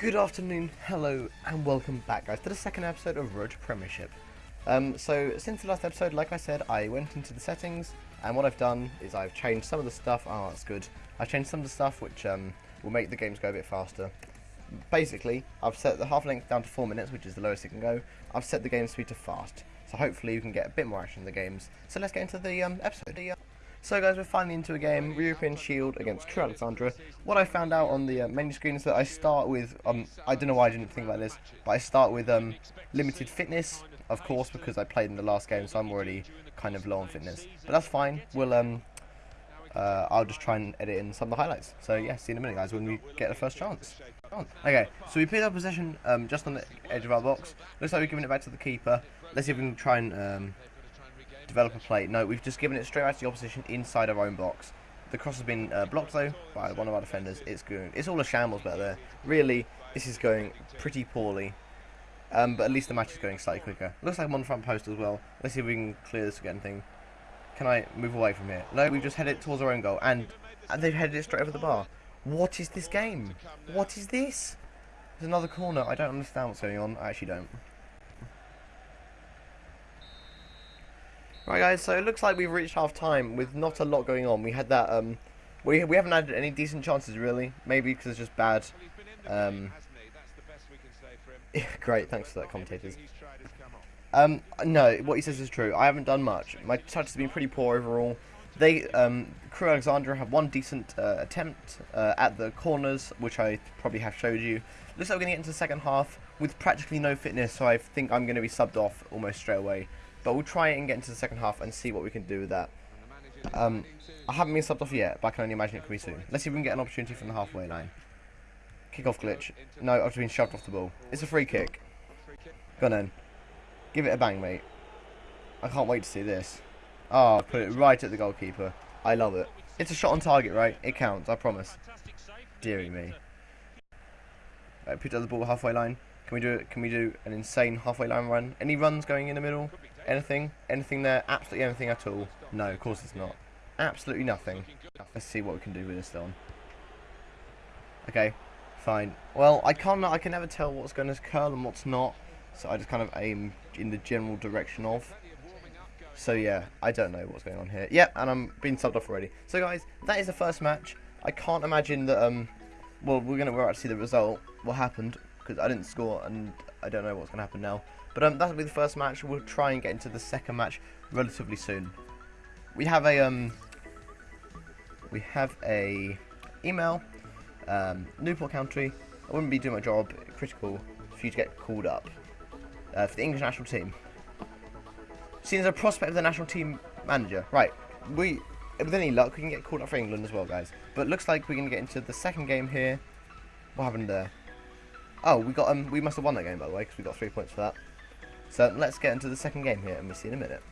Good afternoon, hello, and welcome back, guys, to the second episode of Road to Premiership. Um, so, since the last episode, like I said, I went into the settings, and what I've done is I've changed some of the stuff. Oh, that's good. I've changed some of the stuff which um, will make the games go a bit faster. Basically, I've set the half length down to 4 minutes, which is the lowest it can go. I've set the game speed to fast, so hopefully you can get a bit more action in the games. So let's get into the um, episode. So guys, we're finally into a game, European Shield against Crewe Alexandra. What I found out on the uh, menu screen is that I start with, um, I don't know why I didn't think about this, but I start with um, limited fitness, of course, because I played in the last game, so I'm already kind of low on fitness. But that's fine, we'll, um, uh, I'll just try and edit in some of the highlights. So yeah, see you in a minute guys, when we get the first chance. Okay, so we picked our possession um, just on the edge of our box. Looks like we're giving it back to the keeper. Let's see if we can try and um, develop a play. No, we've just given it straight out to the opposition inside our own box. The cross has been uh, blocked though by one of our defenders. It's going. It's all a shambles back there. Really, this is going pretty poorly. Um, but at least the match is going slightly quicker. Looks like I'm on the front post as well. Let's see if we can clear this again thing. Can I move away from here? No, we've just headed towards our own goal. And, and they've headed it straight over the bar. What is this game? What is this? There's another corner. I don't understand what's going on. I actually don't. Right guys, so it looks like we've reached half time with not a lot going on. We had that, um, we, we haven't had any decent chances really. Maybe because it's just bad. Um, great, thanks for that commentators. Um, no, what he says is true. I haven't done much. My touch has been pretty poor overall. They, um, Crewe Alexandra have one decent uh, attempt uh, at the corners, which I probably have showed you. Looks like we're going to get into the second half with practically no fitness, so I think I'm going to be subbed off almost straight away. But we'll try and get into the second half and see what we can do with that. Um, I haven't been subbed off yet, but I can only imagine it could be soon. Let's see if we can get an opportunity from the halfway line. Kick-off glitch. No, I've just been shoved off the ball. It's a free kick. Go on then. Give it a bang, mate. I can't wait to see this. Oh, put it right at the goalkeeper. I love it. It's a shot on target, right? It counts, I promise. Deary me. Right, put the ball halfway line. Can we do it? Can we do an insane halfway line run? Any runs going in the middle? Anything? Anything there? Absolutely anything at all? No, of course it's not. Absolutely nothing. Let's see what we can do with this then. Okay, fine. Well, I can't. I can never tell what's going to curl and what's not. So I just kind of aim in the general direction of. So yeah, I don't know what's going on here. Yep, and I'm being subbed off already. So guys, that is the first match. I can't imagine that. Um, well, we're gonna we're about to see the result. What happened? Because I didn't score, and I don't know what's gonna happen now. But um, that'll be the first match. We'll try and get into the second match relatively soon. We have a um, we have a email, um, Newport County. I wouldn't be doing my job. Critical for you to get called up uh, for the English national team. Seen as a prospect of the national team manager, right? We, with any luck, we can get called up for England as well, guys. But looks like we're gonna get into the second game here. What happened there? Oh, we got um, we must have won that game by the way because we got three points for that. So let's get into the second game here and we'll see in a minute.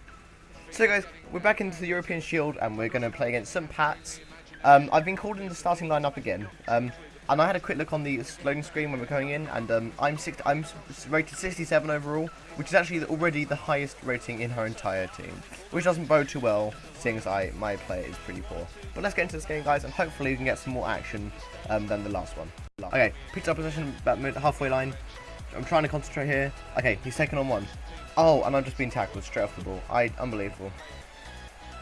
So guys, we're back into the European Shield and we're going to play against St. Pat's. Um, I've been called in the starting lineup again. Um, and I had a quick look on the loading screen when we're going in, and um, I'm six, I'm rated 67 overall, which is actually already the highest rating in her entire team, which doesn't bode too well, seeing as I my play is pretty poor. But let's get into this game, guys, and hopefully we can get some more action um, than the last one. Okay, picked up position about halfway line. I'm trying to concentrate here. Okay, he's taken on one. Oh, and I'm just being tackled straight off the ball. I unbelievable.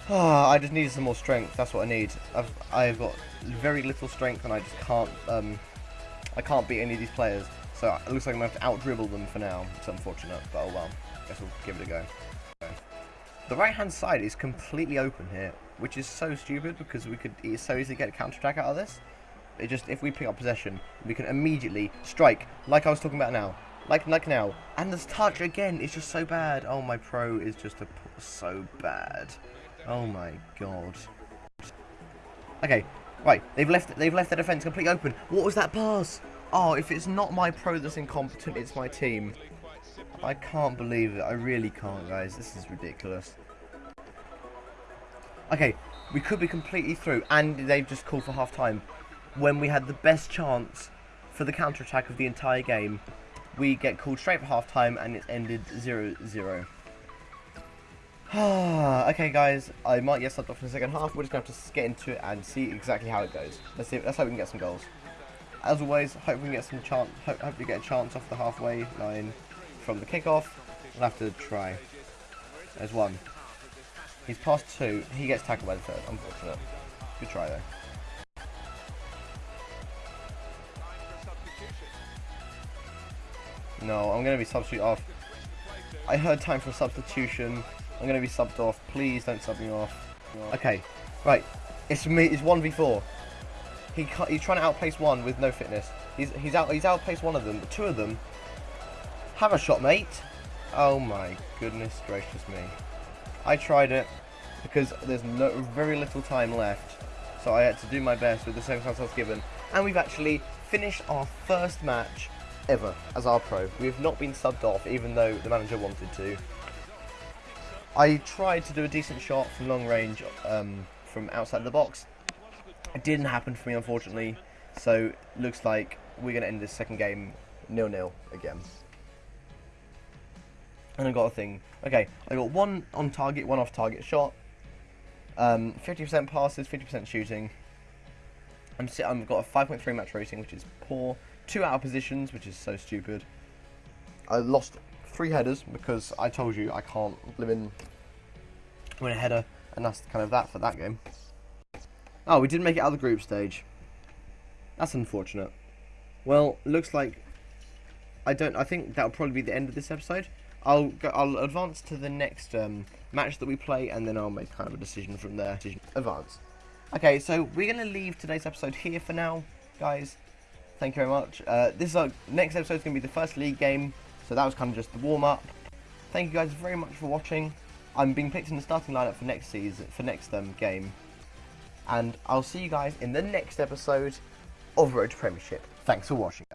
Oh, I just needed some more strength. That's what I need. I've I've got very little strength, and I just can't um I can't beat any of these players. So it looks like I'm gonna have to out dribble them for now. It's unfortunate, but oh well. Guess we'll give it a go. The right hand side is completely open here, which is so stupid because we could so easily get a counter attack out of this. It just if we pick up possession, we can immediately strike like I was talking about now. Like like now. And this touch again is just so bad. Oh my pro is just a, so bad. Oh my god. Okay, right. They've left they've left the defense completely open. What was that pass? Oh, if it's not my pro that's incompetent, it's my team. I can't believe it. I really can't, guys. This is ridiculous. Okay, we could be completely through, and they've just called for half time when we had the best chance for the counter attack of the entire game. We get called straight for half time, and it ended 0-0. okay, guys, I might get subbed off in the second half. We're just going to have to get into it and see exactly how it goes. Let's see. Let's hope we can get some goals. as always, hope we get some chance. Hope, hope we get a chance off the halfway line from the kickoff. We'll have to try. There's one. He's past two. He gets tackled by the third. Unfortunate. Good try though. No, I'm going to be substitute off. I heard time for substitution. I'm going to be subbed off. Please don't sub me off. Okay, right. It's me. It's one v four. He he's trying to outpace one with no fitness. He's he's out he's outpaced one of them. Two of them. Have a shot, mate. Oh my goodness gracious me. I tried it because there's no very little time left. So I had to do my best with the circumstances I given. And we've actually finished our first match ever as our pro. We have not been subbed off even though the manager wanted to. I tried to do a decent shot from long range um, from outside the box. It didn't happen for me unfortunately. So looks like we're going to end this second game nil-nil again. And I got a thing. Okay, I got one on target, one off target shot. 50% um, passes, 50% shooting. I'm I've got a 5.3 match rating, which is poor. Two out of positions, which is so stupid. I lost three headers because I told you I can't live in win a header, and that's kind of that for that game. Oh, we didn't make it out of the group stage. That's unfortunate. Well, looks like I don't. I think that'll probably be the end of this episode. I'll go, I'll advance to the next um, match that we play, and then I'll make kind of a decision from there. Advance. Okay, so we're gonna leave today's episode here for now, guys. Thank you very much. Uh, this is our next episode is gonna be the first league game, so that was kind of just the warm up. Thank you guys very much for watching. I'm being picked in the starting lineup for next season, for next um, game, and I'll see you guys in the next episode of Road to Premiership. Thanks for watching.